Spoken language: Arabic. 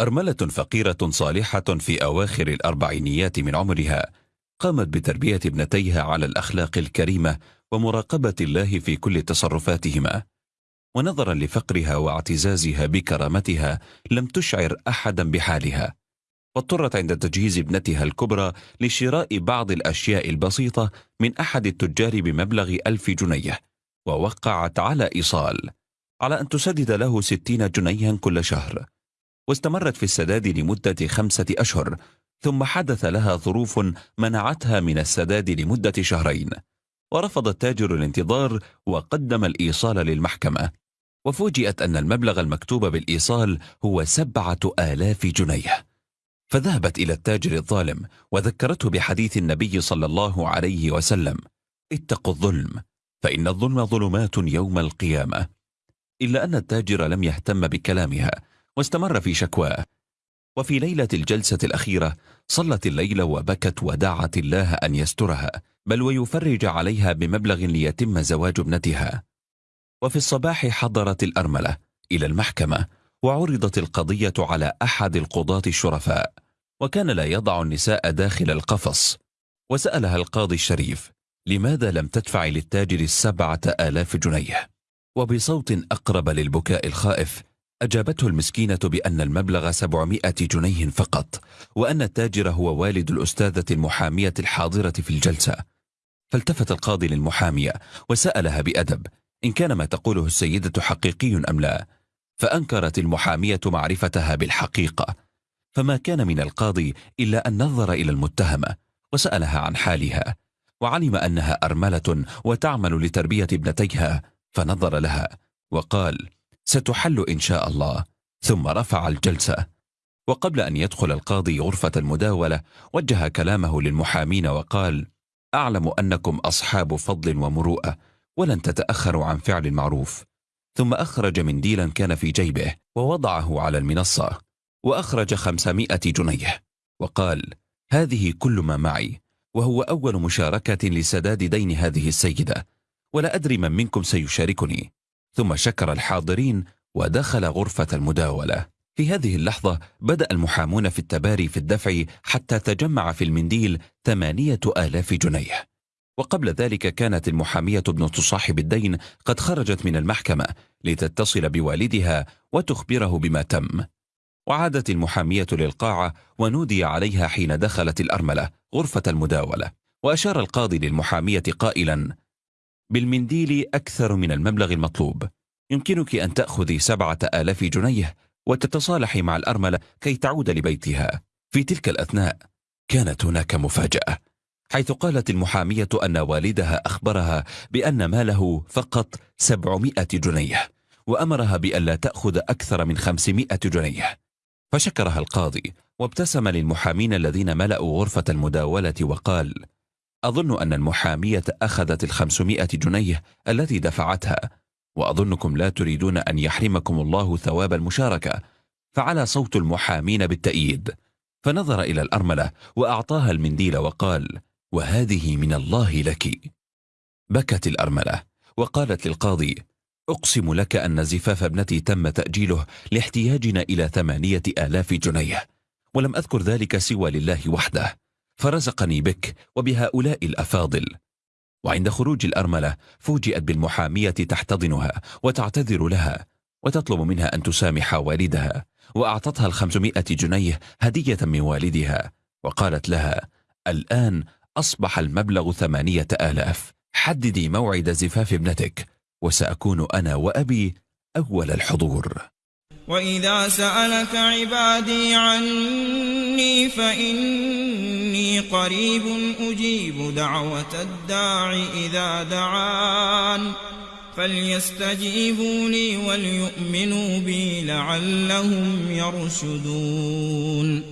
أرملة فقيرة صالحة في أواخر الأربعينيات من عمرها قامت بتربية ابنتيها على الأخلاق الكريمة ومراقبة الله في كل تصرفاتهما. ونظرا لفقرها واعتزازها بكرامتها لم تشعر أحدا بحالها. واضطرت عند تجهيز ابنتها الكبرى لشراء بعض الأشياء البسيطة من أحد التجار بمبلغ ألف جنيه ووقعت على إيصال على أن تسدد له ستين جنيها كل شهر. واستمرت في السداد لمدة خمسة أشهر ثم حدث لها ظروف منعتها من السداد لمدة شهرين. ورفض التاجر الانتظار وقدم الإيصال للمحكمة. وفوجئت أن المبلغ المكتوب بالإيصال هو سبعة آلاف جنيه. فذهبت إلى التاجر الظالم وذكرته بحديث النبي صلى الله عليه وسلم اتقوا الظلم فإن الظلم ظلمات يوم القيامة. إلا أن التاجر لم يهتم بكلامها واستمر في شكواه. وفي ليلة الجلسة الأخيرة صلت الليل وبكت ودعت الله أن يسترها بل ويفرج عليها بمبلغ ليتم زواج ابنتها. وفي الصباح حضرت الأرملة إلى المحكمة وعرضت القضية على أحد القضاة الشرفاء وكان لا يضع النساء داخل القفص. وسألها القاضي الشريف لماذا لم تدفع للتاجر السبعة آلاف جنيه؟ وبصوت أقرب للبكاء الخائف أجابته المسكينة بأن المبلغ سبعمائة جنيه فقط وأن التاجر هو والد الأستاذة المحامية الحاضرة في الجلسة. فالتفت القاضي للمحامية وسألها بأدب إن كان ما تقوله السيدة حقيقي أم لا؟ فأنكرت المحامية معرفتها بالحقيقة. فما كان من القاضي إلا أن نظر إلى المتهمة وسألها عن حالها وعلم أنها أرملة وتعمل لتربية ابنتيها فنظر لها وقال ستحل إن شاء الله. ثم رفع الجلسة. وقبل أن يدخل القاضي غرفة المداولة وجه كلامه للمحامين وقال أعلم أنكم أصحاب فضل ومروءة ولن تتأخروا عن فعل المعروف. ثم أخرج منديلا كان في جيبه ووضعه على المنصة وأخرج خمسمائة جنيه. وقال هذه كل ما معي وهو أول مشاركة لسداد دين هذه السيدة ولا أدري من منكم سيشاركني. ثم شكر الحاضرين ودخل غرفة المداولة. في هذه اللحظة بدأ المحامون في التباري في الدفع حتى تجمع في المنديل ثمانية آلاف جنيه. وقبل ذلك كانت المحامية ابنة صاحب الدين قد خرجت من المحكمة لتتصل بوالدها وتخبره بما تم. وعادت المحامية للقاعة ونودي عليها حين دخلت الأرملة غرفة المداولة. وأشار القاضي للمحامية قائلا بالمنديل أكثر من المبلغ المطلوب. يمكنك أن تأخذي سبعة آلاف جنيه وتتصالحي مع الأرملة كي تعود لبيتها. في تلك الأثناء كانت هناك مفاجأة حيث قالت المحامية أن والدها أخبرها بأن ماله فقط سبعمائة جنيه وأمرها بأن لا تأخذ أكثر من خمسمائة جنيه. فشكرها القاضي وابتسم للمحامين الذين ملأوا غرفة المداولة وقال أظن أن المحامية أخذت الخمسمائة جنيه التي دفعتها وأظنكم لا تريدون أن يحرمكم الله ثواب المشاركة فعلى صوت المحامين بالتأييد. فنظر إلى الأرملة وأعطاها المنديل وقال وهذه من الله لك. بكت الأرملة وقالت للقاضي أقسم لك أن زفاف ابنتي تم تأجيله لاحتياجنا إلى ثمانية آلاف جنيه ولم أذكر ذلك سوى لله وحده. فرزقني بك وبهؤلاء الأفاضل. وعند خروج الأرملة فوجئت بالمحامية تحتضنها وتعتذر لها وتطلب منها أن تسامح والدها وأعطتها الخمسمائة جنيه هدية من والدها. وقالت لها الآن أصبح المبلغ ثمانية آلاف حددي موعد زفاف ابنتك وسأكون أنا وأبي أول الحضور. وإذا سألك عبادي عني فإني قريب أجيب دعوة الداع إذا دعان فليستجيبوا لي وليؤمنوا بي لعلهم يرشدون